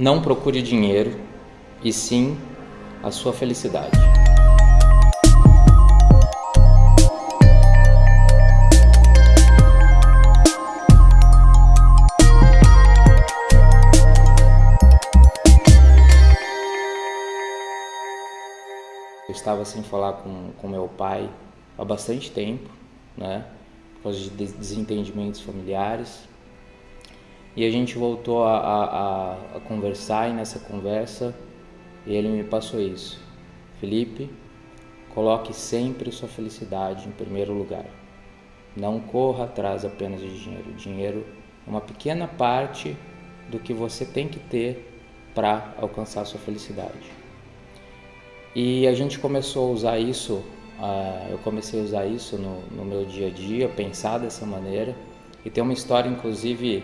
Não procure dinheiro, e sim a sua felicidade. Eu estava sem falar com, com meu pai há bastante tempo, né? Por causa de desentendimentos familiares. E a gente voltou a, a, a conversar e nessa conversa ele me passou isso. Felipe, coloque sempre sua felicidade em primeiro lugar. Não corra atrás apenas de dinheiro. Dinheiro é uma pequena parte do que você tem que ter para alcançar sua felicidade. E a gente começou a usar isso, uh, eu comecei a usar isso no, no, meu dia a dia, pensar dessa maneira. E tem uma história, inclusive,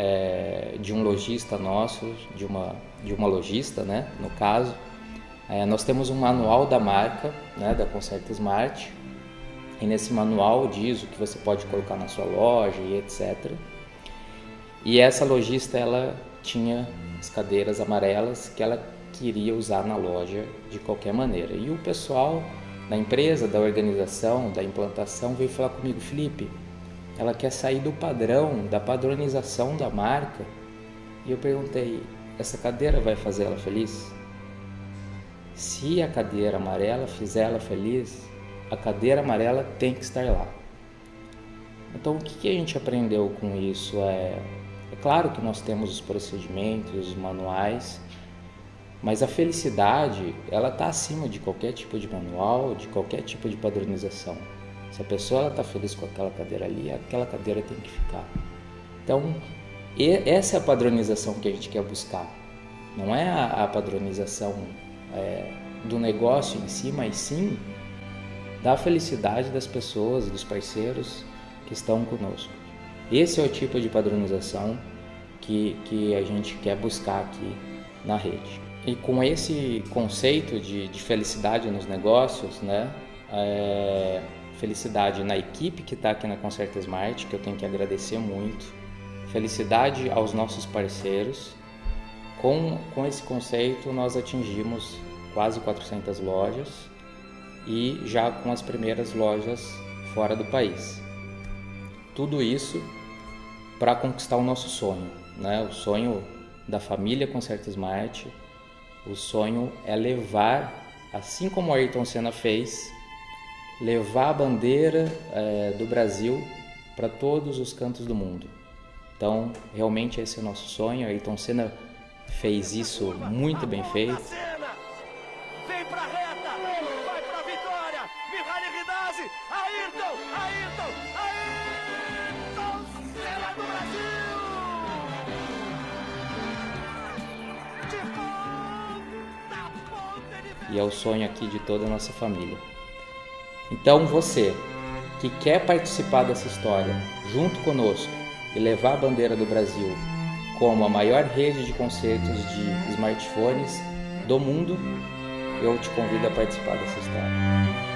é, de um lojista nosso, de uma, de uma lojista, né, no caso. É, nós temos um manual da marca, né, da Concerta Smart, e nesse manual diz o que você pode colocar na sua loja e etc. E essa lojista, ela tinha as cadeiras amarelas que ela queria usar na loja de qualquer maneira. E o pessoal da empresa, da organização, da implantação veio falar comigo, Felipe, ela quer sair do padrão, da padronização da marca. E eu perguntei: essa cadeira vai fazer ela feliz? Se a cadeira amarela fizer ela feliz, a cadeira amarela tem que estar lá. Então, o que a gente aprendeu com isso? É, é claro que nós temos os procedimentos, os manuais, mas a felicidade, ela está acima de qualquer tipo de manual, de qualquer tipo de padronização. Se a pessoa está feliz com aquela cadeira ali, aquela cadeira tem que ficar. Então, essa é a padronização que a gente quer buscar. Não é a, padronização é, do negócio em si, mas sim da felicidade das pessoas, dos parceiros que estão conosco. Esse é o tipo de padronização que, que a gente quer buscar aqui na rede. E com esse conceito de, de felicidade nos negócios, né, é, felicidade na equipe que está aqui na Concerta Smart, que eu tenho que agradecer muito, felicidade aos nossos parceiros. Com, com esse conceito, nós atingimos quase 400 lojas e já com as primeiras lojas fora do país. Tudo isso para conquistar o nosso sonho, né? o sonho da família Concerta Smart. O sonho é levar, assim como Ayrton Senna fez, levar a bandeira é, do Brasil para todos os cantos do mundo. Então, realmente esse é o nosso sonho. Ayrton Senna fez isso muito bem feito. Vem pra reta, vai pra vitória. Mihaly Ridazzi, Ayrton, Ayrton, Ayrton Senna do Brasil. E é o sonho aqui de toda a nossa família. Então você que quer participar dessa história junto conosco e levar a bandeira do Brasil como a maior rede de concertos de smartphones do mundo, eu te convido a participar dessa história.